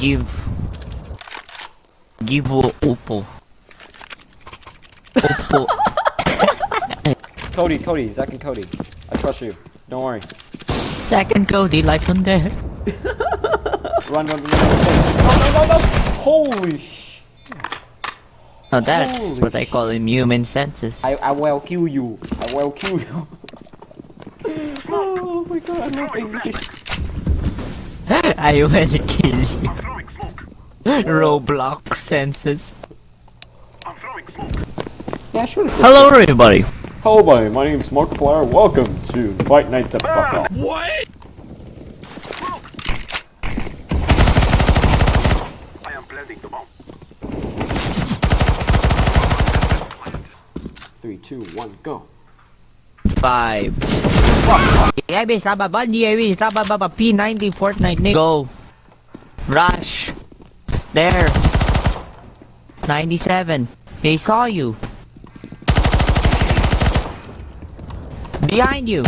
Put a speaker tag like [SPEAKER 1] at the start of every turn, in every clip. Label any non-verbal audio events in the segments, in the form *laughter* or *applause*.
[SPEAKER 1] Give. Give Oppo. Oppo. *laughs*
[SPEAKER 2] Cody, Cody, Zach and Cody. I trust you. Don't worry.
[SPEAKER 1] Second Cody, life on there. *laughs*
[SPEAKER 2] Run, run, run, run. No, no, no, no! Holy sh...
[SPEAKER 1] Now that's
[SPEAKER 2] Holy
[SPEAKER 1] what I call human senses.
[SPEAKER 2] I, I will kill you. I will kill you. *laughs* oh my god, I love English. *laughs*
[SPEAKER 1] I will kill you. Roblox senses.
[SPEAKER 2] Yeah, sure.
[SPEAKER 1] Hello everybody.
[SPEAKER 2] Hello, buddy. My name name's Markiplier. Welcome to Fight Night to Fuck Off.
[SPEAKER 3] I am planting the bomb.
[SPEAKER 2] Three, two, one, go.
[SPEAKER 1] Five. Yeah, be sababa, DAV, sababa, P90, Fortnite, Nick. Go. Rush. There. 97. They saw you. Behind you.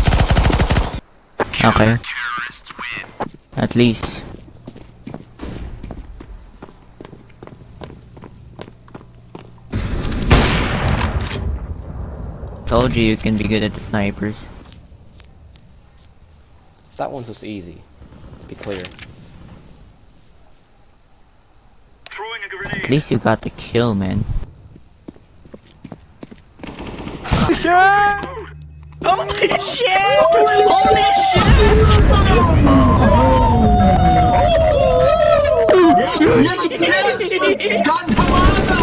[SPEAKER 1] Okay. At least. Told you you can be good at the snipers.
[SPEAKER 2] That one's just easy, to be clear.
[SPEAKER 1] At least you got the kill, man. Yeah! Holy shit! Holy, Holy shit! Yes, yes, yes!
[SPEAKER 4] God, come!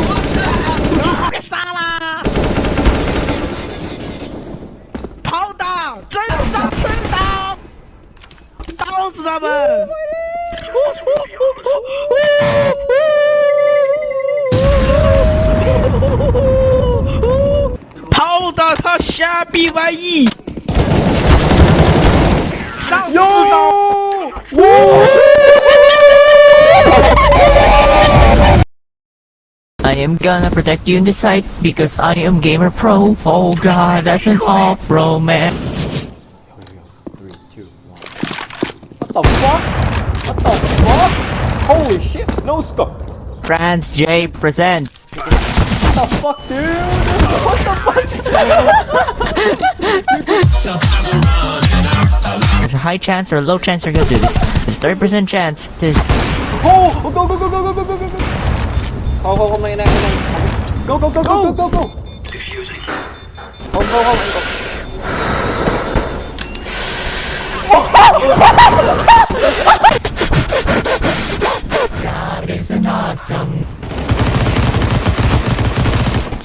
[SPEAKER 1] 跑打他虾逼玩意，上刺刀！I am gonna protect you in the sight because I am gamer pro. Oh God, that's an
[SPEAKER 2] off romance. The fuck? What the fuck? Holy shit! No scope.
[SPEAKER 1] France J present.
[SPEAKER 2] What the fuck, dude? What the fuck?
[SPEAKER 1] There's a high chance or a low chance you're gonna do this. There's 30% chance. This
[SPEAKER 2] Oh! Go, go, go, go, go, go, go, go, go! Oh, oh, oh, my neck, my neck. Go, go, go, go, go, go, go!
[SPEAKER 3] Diffusing.
[SPEAKER 2] Oh, go, oh, go.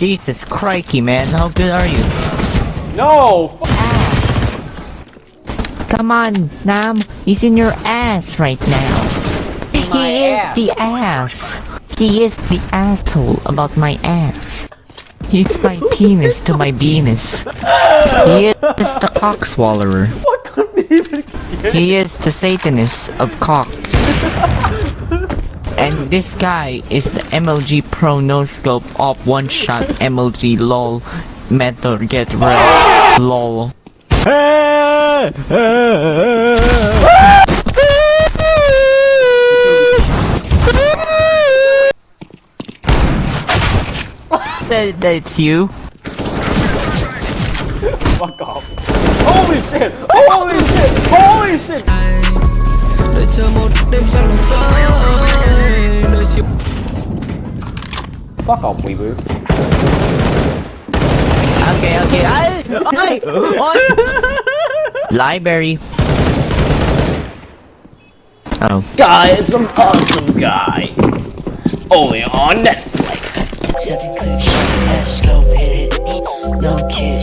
[SPEAKER 1] Jesus crikey, man. How good are you?
[SPEAKER 2] No!
[SPEAKER 1] Come on, Nam. He's in your ass right now.
[SPEAKER 2] My
[SPEAKER 1] he is
[SPEAKER 2] ass.
[SPEAKER 1] the ass. He is the asshole about my ass. He's my penis to my penis. He is the cock swallower. *laughs* He is the satanist of cocks. *laughs* And this guy is the MLG Pro No Scope Op One Shot MLG LOL Method Get Red LOL. *laughs* Said that it's you.
[SPEAKER 2] Fuck off. Holy shit! Holy shit! Holy shit!
[SPEAKER 4] Đợi chờ một đêm trăng tới Đợi chiều
[SPEAKER 2] Fuck off, weeboo.
[SPEAKER 1] Okay, okay. Ay! Ay! Ay! Library. Oh.
[SPEAKER 2] Guy, it's an awesome guy. Only on Netflix.
[SPEAKER 5] Seven clip shot, let's go hit it. No kid,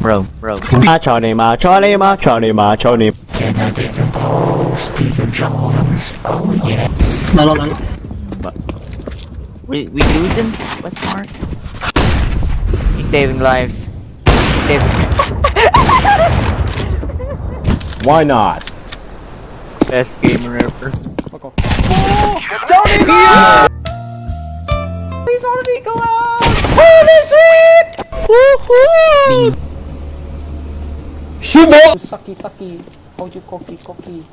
[SPEAKER 1] Bro, bro. *laughs*
[SPEAKER 2] Macho name, ma, name, macho name, macho name. Can I get your balls, Stephen
[SPEAKER 6] Jones? Oh yeah. No, no, no. But
[SPEAKER 1] we we losing? What's the mark? He's saving lives. He's saving.
[SPEAKER 2] Why not?
[SPEAKER 1] Best gamer ever.
[SPEAKER 2] Fuck off. Oh, Tony! Please already go out. Holy shit! Woohoo! Shubo sucky sucky hold your cocky cocky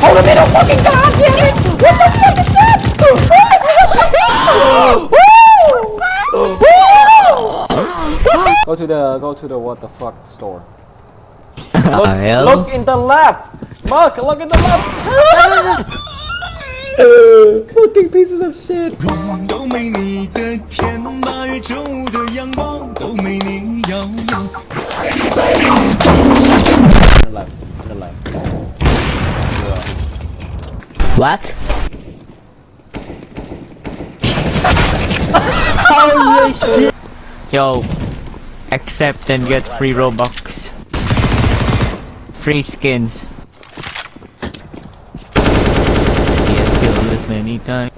[SPEAKER 2] hold the middle fucking god damn it what the fuck is that Go to the go to the what the fuck store. *laughs* Look,
[SPEAKER 1] Hell.
[SPEAKER 2] look in the left. Mark, look in the left. *laughs* Fucking pieces of shit.
[SPEAKER 4] 都没你的天，八月正午的阳光都没你耀眼。
[SPEAKER 2] What? *laughs* Holy
[SPEAKER 1] shit! Yo, accept and get free Robux. Free skins. He has killed this many times.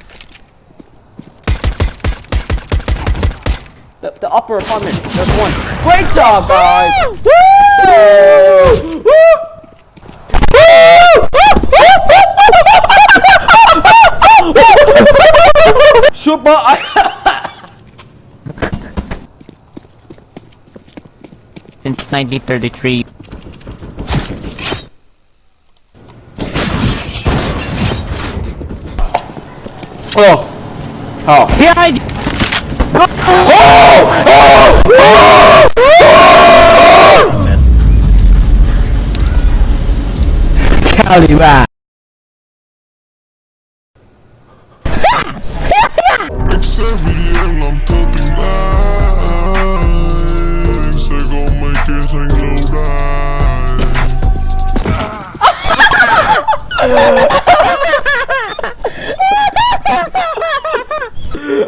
[SPEAKER 2] The, the upper apartment. There's one. Great job, guys. Woo! Woo! Super.
[SPEAKER 1] Since 1933.
[SPEAKER 2] Oh. Oh.
[SPEAKER 1] Behind oh! you! Oh!
[SPEAKER 4] Oh! Caliban!